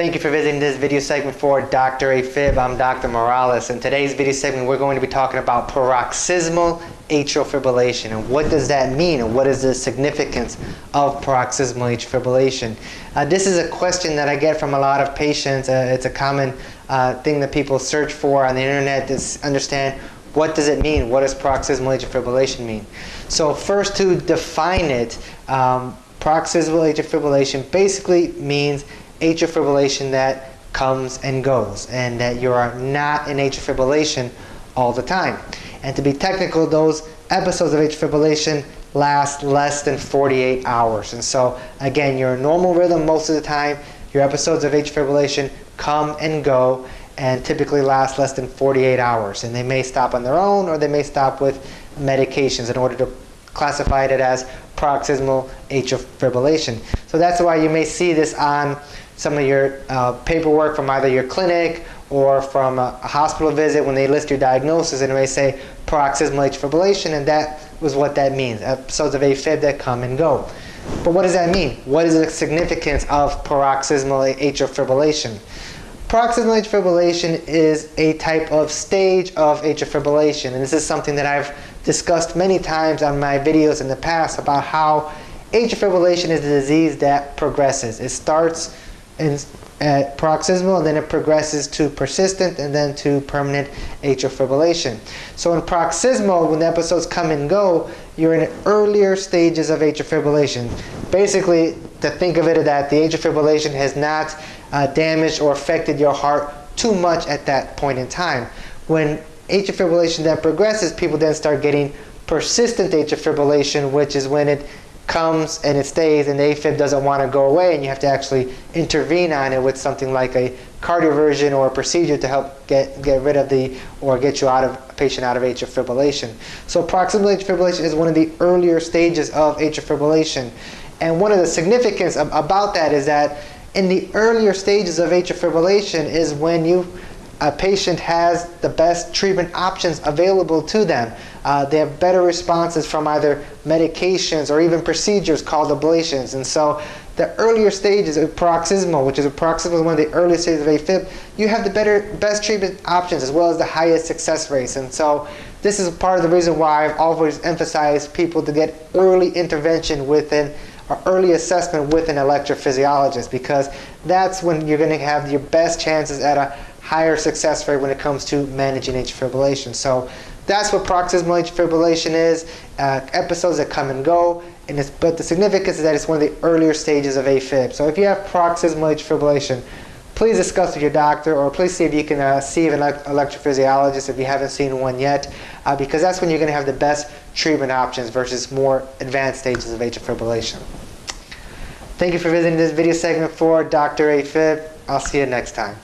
Thank you for visiting this video segment for Dr. AFib. I'm Dr. Morales. In today's video segment, we're going to be talking about paroxysmal atrial fibrillation and what does that mean and what is the significance of paroxysmal atrial fibrillation. Uh, this is a question that I get from a lot of patients. Uh, it's a common uh, thing that people search for on the internet to understand what does it mean? What does paroxysmal atrial fibrillation mean? So first to define it, um, paroxysmal atrial fibrillation basically means atrial fibrillation that comes and goes and that you are not in atrial fibrillation all the time. And to be technical, those episodes of atrial fibrillation last less than 48 hours. And so again, your normal rhythm most of the time, your episodes of atrial fibrillation come and go and typically last less than 48 hours. And they may stop on their own or they may stop with medications in order to classify it as paroxysmal atrial fibrillation. So that's why you may see this on some of your uh, paperwork from either your clinic or from a, a, hospital visit when they list your diagnosis and may say paroxysmal atrial fibrillation and that was what that means, episodes of AFib that come and go. But what does that mean? What is the significance of paroxysmal atrial fibrillation? Paroxysmal atrial fibrillation is a type of stage of atrial fibrillation and this is something that I've discussed many times on my videos in the past about how atrial fibrillation is a disease that progresses. It starts in, at paroxysmal, and then it progresses to persistent, and then to permanent atrial fibrillation. So in paroxysmal, when the episodes come and go, you're in earlier stages of atrial fibrillation. Basically, to think of it that the atrial fibrillation has not uh, damaged or affected your heart too much at that point in time. When atrial fibrillation then progresses, people then start getting persistent atrial fibrillation, which is when it comes and it stays and the AFib doesn't want to go away and you have to actually intervene on it with something like a cardioversion or a procedure to help get, get rid of the or get you out of a patient out of atrial fibrillation. So paroxysmal atrial fibrillation is one of the earlier stages of atrial fibrillation. And one of the significance of, about that is that in the earlier stages of atrial fibrillation is when you a patient has the best treatment options available to them. Uh, they have better responses from either medications or even procedures called ablations. And so the earlier stages of paroxysmal, which is a paroxysmal one of the earliest stages of AFib, you have the better, best treatment options as well as the highest success rates. And so this is part of the reason why I've always emphasized people to get early intervention within or early assessment with an electrophysiologist because that's when you're going to have your best chances at a higher success rate when it comes to managing atrial fibrillation. So that's what paroxysmal atrial fibrillation is, uh, episodes that come and go, and it's, but the significance is that it's one of the earlier stages of AFib. So if you have paroxysmal atrial fibrillation, please discuss with your doctor or please see if you can uh, see an electrophysiologist if you haven't seen one yet uh, because that's when you're going to have the best treatment options versus more advanced stages of atrial fibrillation. Thank you for visiting this video segment for Dr. AFib. I'll see you next time.